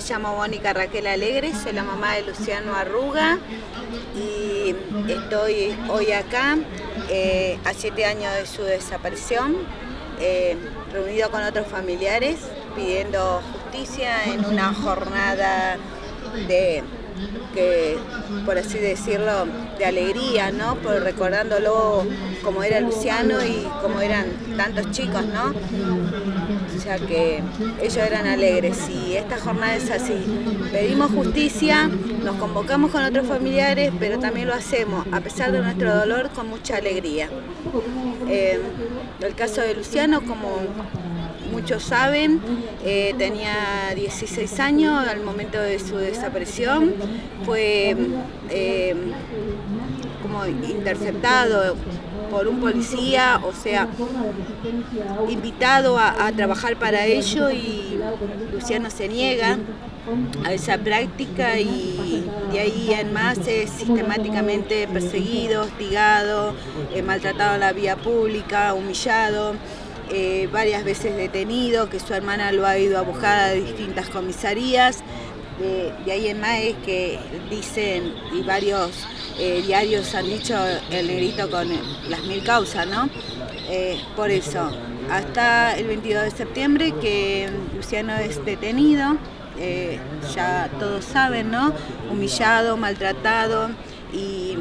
llamo Mónica Raquel Alegre, soy la mamá de Luciano Arruga y estoy hoy acá eh, a siete años de su desaparición, eh, reunido con otros familiares pidiendo justicia en una jornada de que, por así decirlo, de alegría, ¿no? Por recordándolo como era Luciano y como eran tantos chicos, ¿no? O sea que ellos eran alegres y esta jornada es así. Pedimos justicia, nos convocamos con otros familiares, pero también lo hacemos, a pesar de nuestro dolor, con mucha alegría. Eh, el caso de Luciano, como muchos saben, eh, tenía 16 años al momento de su desaparición, fue eh, como interceptado por un policía, o sea, invitado a, trabajar para ello y Luciano se niega a esa práctica y de ahí en más es sistemáticamente perseguido, hostigado, eh, maltratado en la vía pública, humillado. Eh, varias veces detenido, que su hermana lo ha ido a buscar a distintas comisarías. De, ahí en más que dicen, y varios eh, diarios han dicho el negrito con las mil causas, ¿no? Eh, por eso, hasta el 22 de septiembre que Luciano es detenido, ya todos saben, ¿no? Humillado, maltratado y,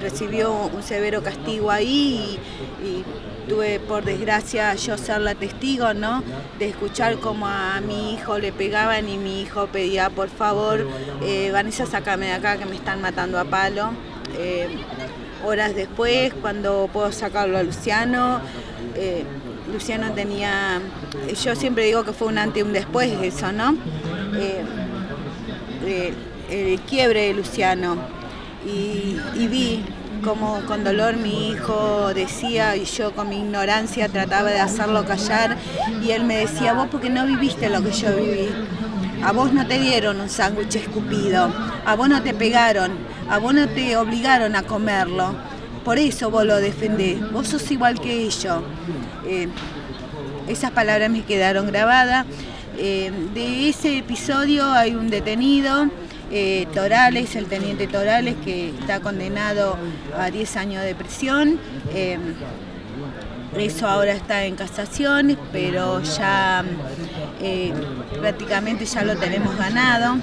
recibió un severo castigo ahí y tuve por desgracia yo ser la testigo, ¿no? De escuchar cómo a mi hijo le pegaban y mi hijo pedía, por favor, eh, Vanessa, sácame de acá que me están matando a palo. Eh, horas después, cuando puedo sacarlo a Luciano, eh, Luciano tenía, yo siempre digo que fue un antes y un después eso, ¿no? el quiebre de Luciano y vi como con dolor mi hijo decía y yo con mi ignorancia trataba de hacerlo callar y él me decía, vos porque no viviste lo que yo viví. A vos no te dieron un sándwich escupido, a vos no te pegaron, a vos no te obligaron a comerlo. Por eso vos lo defendés, vos sos igual que ellos. Eh, esas palabras me quedaron grabadas. Eh, de ese episodio hay un detenido eh, Torales, el teniente Torales, que está condenado a 10 años de prisión. Eh, eso ahora está en casación, pero ya eh, prácticamente ya lo tenemos ganado.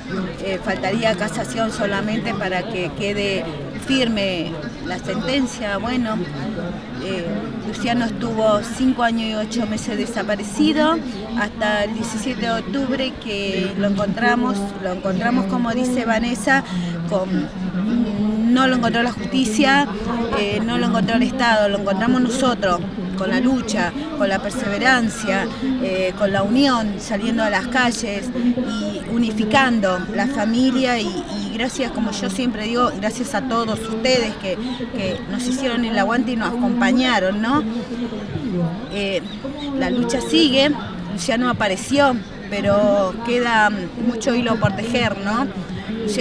faltaría casación solamente para que quede firme la sentencia. Bueno, Luciano estuvo cinco años y ocho meses desaparecido hasta el 17 de octubre que lo encontramos, lo encontramos como dice Vanessa, no lo encontró la justicia, eh, no lo encontró el Estado, lo encontramos nosotros con la lucha, con la perseverancia, eh, con la unión, saliendo a las calles y unificando la familia y, gracias, como yo siempre digo, gracias a todos ustedes que, nos hicieron el aguante y nos acompañaron, ¿no? Eh, la lucha sigue, no apareció, pero queda mucho hilo por tejer, ¿no?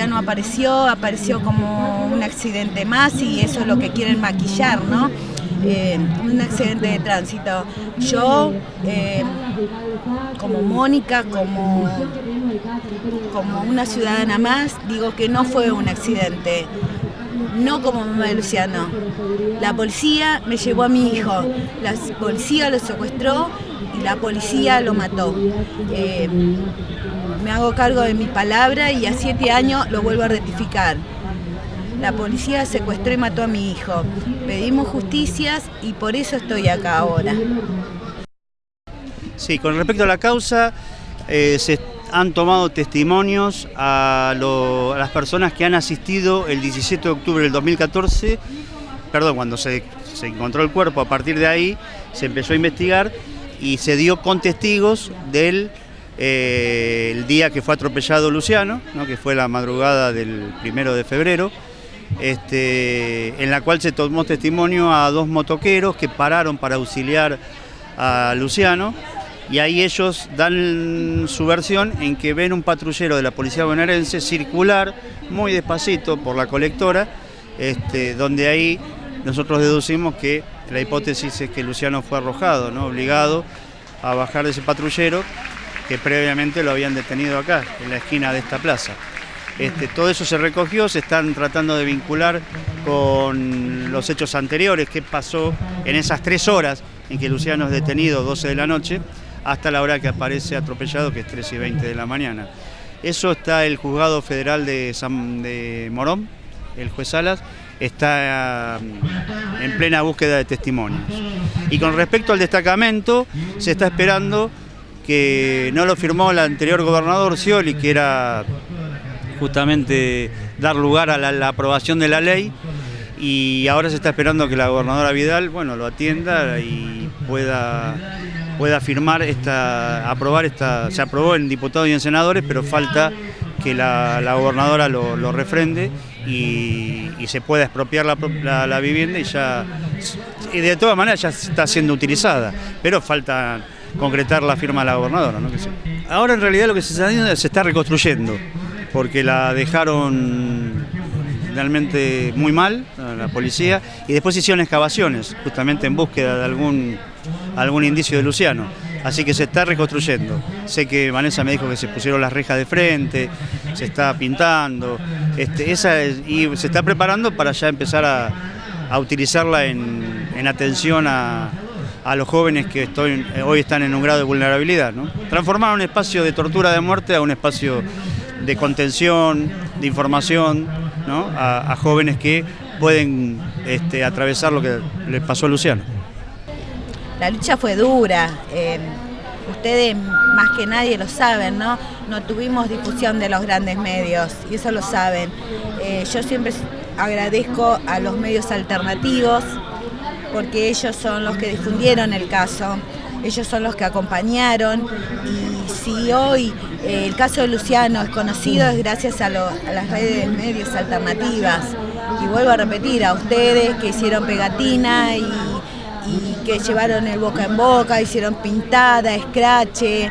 no apareció, apareció como un accidente más y eso es lo que quieren maquillar, ¿no? Un accidente de tránsito. Yo, eh, como Mónica, como, como una ciudadana más, digo que no fue un accidente no como mamá de Luciano. La policía me llevó a mi hijo, la policía lo secuestró y la policía lo mató. Eh, me hago cargo de mi palabra y a siete años lo vuelvo a rectificar. La policía secuestró y mató a mi hijo. Pedimos justicias y por eso estoy acá ahora. Sí, con respecto a la causa, eh, se han tomado testimonios a, las personas que han asistido el 17 de octubre del 2014, perdón, cuando se, encontró el cuerpo, a partir de ahí se empezó a investigar y se dio con testigos del eh, día que fue atropellado Luciano, que fue la madrugada del primero de febrero, este, en la cual se tomó testimonio a dos motoqueros que pararon para auxiliar a Luciano y ahí ellos dan su versión en que ven un patrullero de la policía bonaerense circular muy despacito por la colectora, este, donde ahí nosotros deducimos que la hipótesis es que Luciano fue arrojado, ¿no? obligado a bajar de ese patrullero que previamente lo habían detenido acá, en la esquina de esta plaza. Este, todo eso se recogió, se están tratando de vincular con los hechos anteriores, qué pasó en esas tres horas en que Luciano es detenido, 12 de la noche, hasta la hora que aparece atropellado, que es 3 y 20 de la mañana. Eso está el juzgado federal de, de Morón, el juez Salas, está mm, en plena búsqueda de testimonios. Y con respecto al destacamento, se está esperando que no lo firmó el anterior gobernador Scioli, que era justamente dar lugar a la, aprobación de la ley, y ahora se está esperando que la gobernadora Vidal, bueno, lo atienda y pueda pueda firmar esta, aprobar esta, se aprobó en diputados y en senadores, pero falta que la, gobernadora lo, refrende y, se pueda expropiar la, vivienda y ya, y de todas maneras ya está siendo utilizada, pero falta concretar la firma de la gobernadora. Ahora en realidad lo que se está haciendo se está reconstruyendo, porque la dejaron realmente muy mal, la policía, y después hicieron excavaciones, justamente en búsqueda de algún, algún indicio de Luciano. Así que se está reconstruyendo. Sé que Vanessa me dijo que se pusieron las rejas de frente, se está pintando, este, esa y se está preparando para ya empezar a, utilizarla en, atención a, los jóvenes que hoy están en un grado de vulnerabilidad. Transformar un espacio de tortura de muerte a un espacio de contención, de información, a, jóvenes que pueden este, atravesar lo que le pasó a Luciano. La lucha fue dura, eh, ustedes más que nadie lo saben, ¿no? No tuvimos difusión de los grandes medios y eso lo saben. Eh, yo siempre agradezco a los medios alternativos porque ellos son los que difundieron el caso, ellos son los que acompañaron y si hoy eh, el caso de Luciano es conocido es gracias a, las redes de medios alternativas. Y vuelvo a repetir, a ustedes que hicieron pegatina y, que llevaron el boca en boca, hicieron pintada, escrache.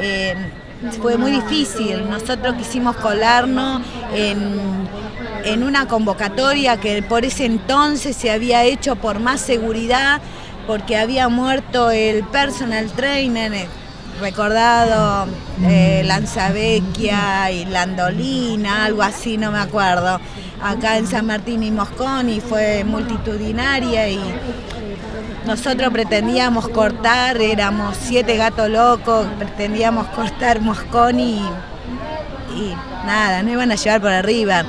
Eh, fue muy difícil. Nosotros quisimos colarnos en, en una convocatoria que por ese entonces se había hecho por más seguridad, porque había muerto el personal trainer recordado eh, Lanzavecchia y Landolina, algo así, no me acuerdo. Acá en San Martín y Mosconi fue multitudinaria y nosotros pretendíamos cortar, éramos siete gatos locos, pretendíamos cortar Mosconi y, y nada, no iban a llevar por arriba.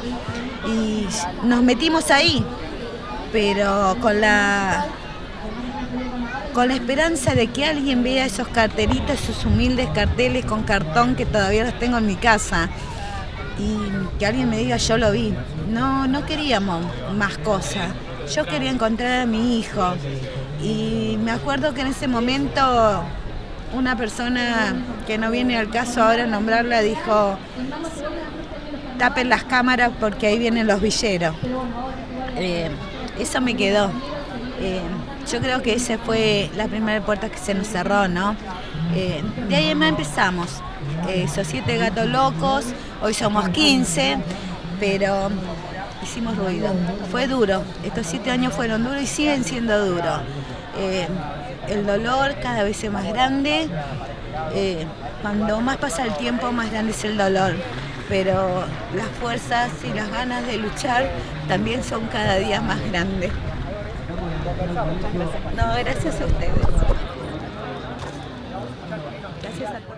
Y nos metimos ahí, pero con la con la esperanza de que alguien vea esos cartelitos, esos humildes carteles con cartón que todavía los tengo en mi casa y que alguien me diga yo lo vi. No, no queríamos más cosas. Yo quería encontrar a mi hijo y me acuerdo que en ese momento una persona que no viene al caso ahora nombrarla dijo tapen las cámaras porque ahí vienen los villeros. Eh, eso me quedó. Eh, yo creo que esa fue la primera puerta que se nos cerró, ¿no? Eh, de ahí más empezamos. Eh, esos siete gatos locos, hoy somos 15, pero hicimos ruido. Fue duro, estos siete años fueron duros y siguen siendo duros. el dolor cada vez es más grande, cuando más pasa el tiempo más grande es el dolor, pero las fuerzas y las ganas de luchar también son cada día más grandes. No, gracias a ustedes. Gracias a